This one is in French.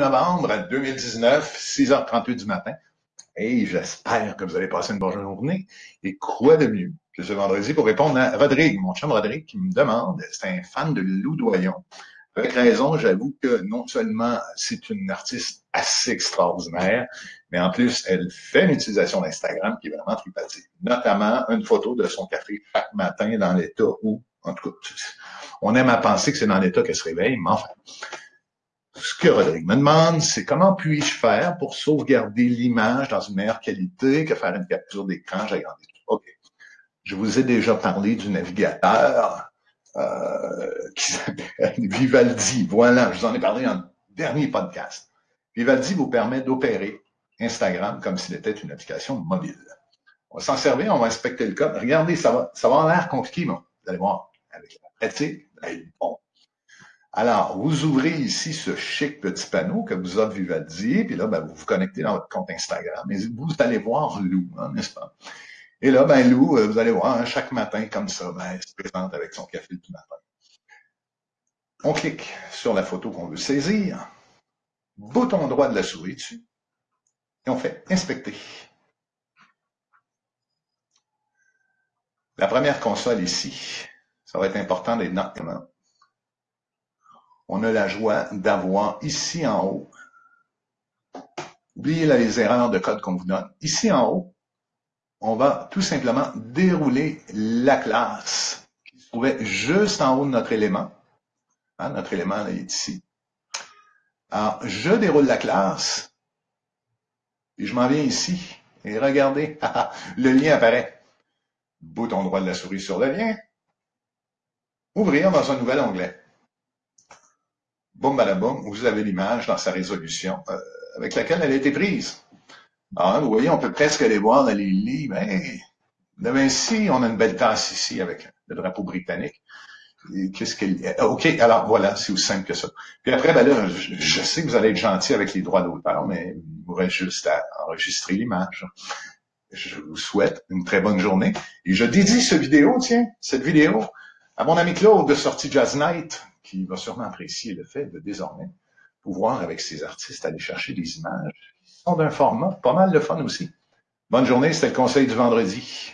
novembre 2019, 6h38 du matin. Et j'espère que vous allez passer une bonne journée. Et quoi de mieux que ce vendredi pour répondre à Rodrigue, mon chum Rodrigue, qui me demande, c'est un fan de Lou Doyon. Avec raison, j'avoue que non seulement c'est une artiste assez extraordinaire, mais en plus, elle fait une utilisation d'Instagram qui est vraiment tripatique. Notamment une photo de son café chaque matin dans l'état où, en tout cas, on aime à penser que c'est dans l'état qu'elle se réveille, mais enfin, ce que Rodrigue me demande, c'est comment puis-je faire pour sauvegarder l'image dans une meilleure qualité que faire une capture d'écran, j'agrandis tout. OK. Je vous ai déjà parlé du navigateur euh, qui s'appelle Vivaldi. Voilà, je vous en ai parlé en dernier podcast. Vivaldi vous permet d'opérer Instagram comme s'il était une application mobile. On va s'en servir, on va inspecter le code. Regardez, ça va, ça va avoir l'air compliqué, mais vous allez voir, avec la pratique, bon, alors, vous ouvrez ici ce chic petit panneau que vous offre Vivaldi, puis là, ben, vous vous connectez dans votre compte Instagram. Et vous allez voir Lou, hein, n'est-ce pas? Et là, ben Lou, euh, vous allez voir, hein, chaque matin, comme ça, ben, elle se présente avec son café du matin. On clique sur la photo qu'on veut saisir, bouton droit de la souris dessus, et on fait inspecter. La première console ici, ça va être important d'être dans on a la joie d'avoir ici en haut, oubliez les erreurs de code qu'on vous donne, ici en haut, on va tout simplement dérouler la classe qui se trouvait juste en haut de notre élément. Hein, notre élément est ici. Alors, je déroule la classe et je m'en viens ici. Et regardez, le lien apparaît. Bouton droit de la souris sur le lien. Ouvrir dans un nouvel onglet boum balaboum, vous avez l'image dans sa résolution euh, avec laquelle elle a été prise. Alors, vous voyez, on peut presque aller voir dans les livres. Hey, de Vinci, on a une belle tasse ici avec le drapeau britannique. Qu'est-ce qu'elle OK, alors voilà, c'est aussi simple que ça. Puis après, ben là, je, sais que vous allez être gentil avec les droits d'auteur, mais vous aurez juste à enregistrer l'image. Je vous souhaite une très bonne journée. Et je dédie cette vidéo, tiens, cette vidéo, à mon ami Claude de Sortie Jazz Night, qui va sûrement apprécier le fait de désormais pouvoir, avec ses artistes, aller chercher des images qui sont d'un format pas mal de fun aussi. Bonne journée, c'était le conseil du vendredi.